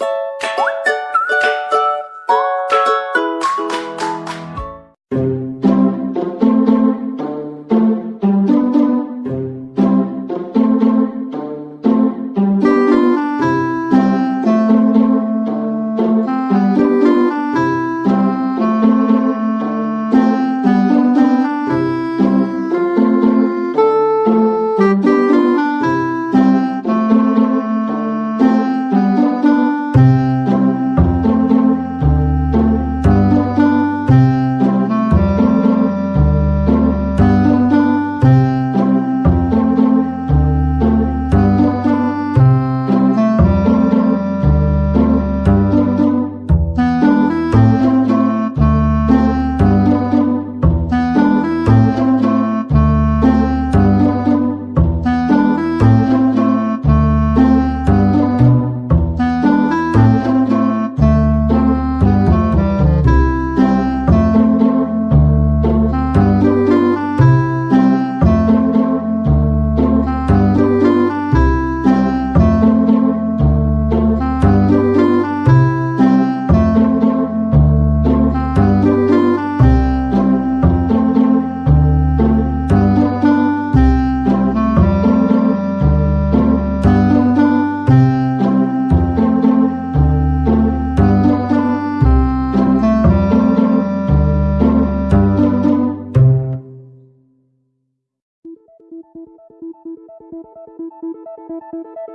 you Thank you.